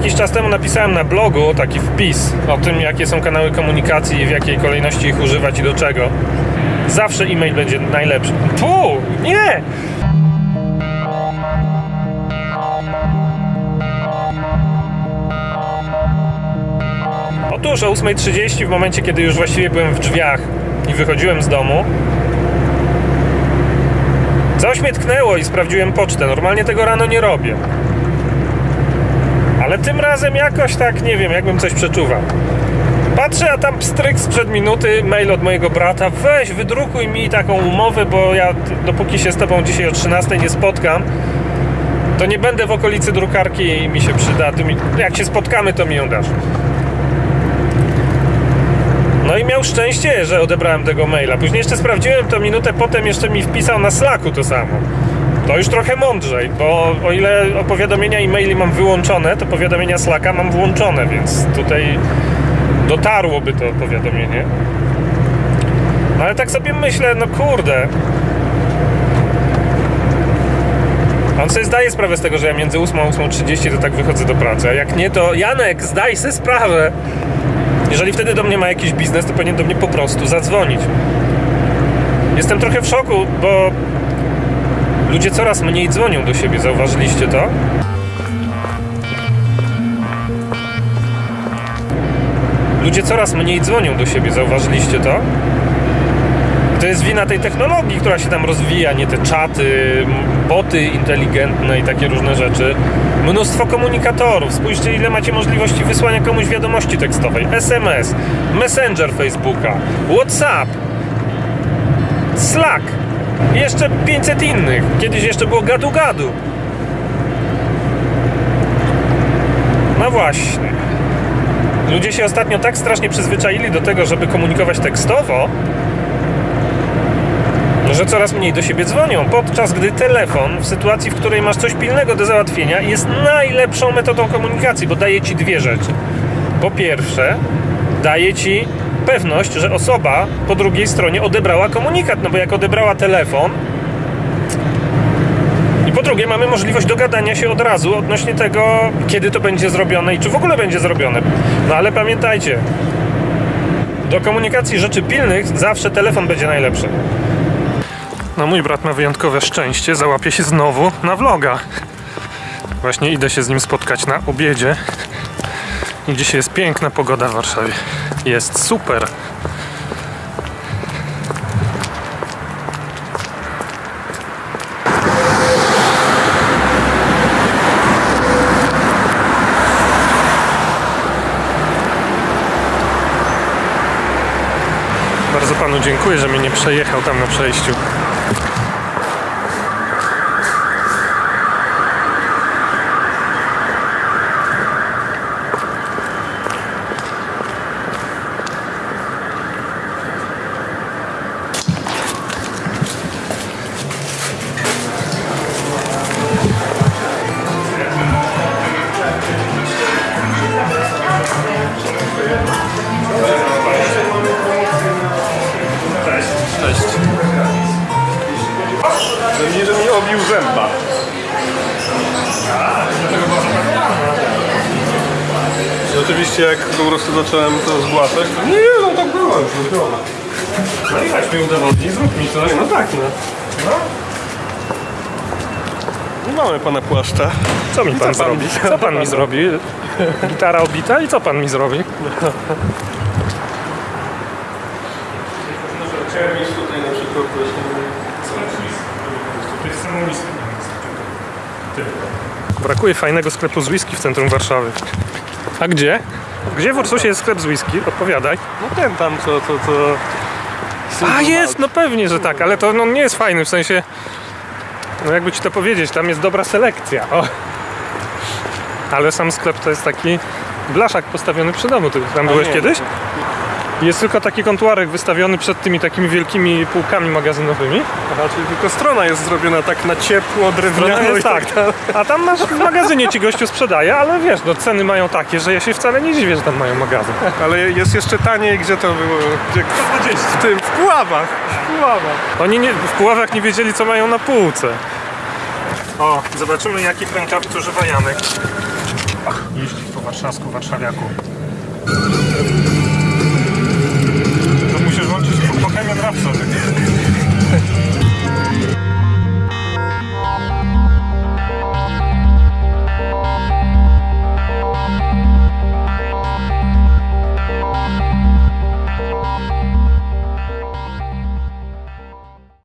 Jakiś czas temu napisałem na blogu taki wpis o tym, jakie są kanały komunikacji i w jakiej kolejności ich używać i do czego. Zawsze e-mail będzie najlepszy. Pu! Nie! Otóż o 8.30 w momencie, kiedy już właściwie byłem w drzwiach i wychodziłem z domu, coś mnie tknęło i sprawdziłem pocztę. Normalnie tego rano nie robię. Ale tym razem jakoś tak, nie wiem, jakbym coś przeczuwał. Patrzę, a tam pstryk sprzed minuty, mail od mojego brata. Weź, wydrukuj mi taką umowę, bo ja dopóki się z tobą dzisiaj o 13 nie spotkam, to nie będę w okolicy drukarki i mi się przyda. Mi, jak się spotkamy, to mi ją dasz. No i miał szczęście, że odebrałem tego maila. Później jeszcze sprawdziłem to minutę potem, jeszcze mi wpisał na Slacku to samo. To już trochę mądrzej, bo o ile powiadomienia e-maili mam wyłączone, to powiadomienia Slacka mam włączone, więc tutaj dotarłoby to powiadomienie. No ale tak sobie myślę, no kurde. On sobie zdaje sprawę z tego, że ja między 8 a 8.30 to tak wychodzę do pracy, a jak nie, to Janek, zdaj sobie sprawę. Jeżeli wtedy do mnie ma jakiś biznes, to powinien do mnie po prostu zadzwonić. Jestem trochę w szoku, bo ludzie coraz mniej dzwonią do siebie, zauważyliście to? Ludzie coraz mniej dzwonią do siebie, zauważyliście to? To jest wina tej technologii, która się tam rozwija, nie te czaty, boty inteligentne i takie różne rzeczy. Mnóstwo komunikatorów. Spójrzcie, ile macie możliwości wysłania komuś wiadomości tekstowej. SMS, Messenger Facebooka, WhatsApp, Slack i jeszcze 500 innych. Kiedyś jeszcze było gadu-gadu. No właśnie. Ludzie się ostatnio tak strasznie przyzwyczaili do tego, żeby komunikować tekstowo, że coraz mniej do siebie dzwonią, podczas gdy telefon w sytuacji, w której masz coś pilnego do załatwienia, jest najlepszą metodą komunikacji, bo daje ci dwie rzeczy. Po pierwsze, daje ci pewność, że osoba po drugiej stronie odebrała komunikat, no bo jak odebrała telefon, i po drugie, mamy możliwość dogadania się od razu odnośnie tego, kiedy to będzie zrobione i czy w ogóle będzie zrobione. No ale pamiętajcie, do komunikacji rzeczy pilnych zawsze telefon będzie najlepszy. No mój brat ma wyjątkowe szczęście, załapie się znowu na vloga. Właśnie idę się z nim spotkać na obiedzie. I dzisiaj jest piękna pogoda w Warszawie. Jest super. Bardzo panu dziękuję, że mnie nie przejechał tam na przejściu. I oczywiście jak po prostu zacząłem to zgłaszać, to nie, no tak było już zrobione. No i weź mi udowodnij, zrób mi coś. No tak, no. No mamy pana płaszcza. Co mi pan, pan? zrobi? Co pan mi zrobi? Gitara obita i co pan mi zrobi? Chciałem mieć tutaj na przykład właśnie... Brakuje fajnego sklepu z whisky w centrum Warszawy. A gdzie? Gdzie w Ursusie jest sklep z whisky? Odpowiadaj. No ten tam, co, co, co... A jest, no pewnie, że tak, ale to no, nie jest fajny, w sensie... No jakby ci to powiedzieć, tam jest dobra selekcja. O. Ale sam sklep to jest taki blaszak postawiony przy domu. Ty tam byłeś nie, kiedyś? Jest tylko taki kontuarek wystawiony przed tymi takimi wielkimi półkami magazynowymi. Aha, czyli tylko strona jest zrobiona tak na ciepło, drewniano Strona i jest tak tak. A tam masz w magazynie ci gościu sprzedaje, ale wiesz, no ceny mają takie, że ja się wcale nie dziwię, że tam mają magazyn. Ale jest jeszcze taniej, gdzie to było? Gdzie... 120. W tym, w Puławach. W Puławach. Oni nie, w Puławach nie wiedzieli, co mają na półce. O, zobaczymy jaki rękawic używa Janek. Ach, jeździ po warszawsku, warszawiaku.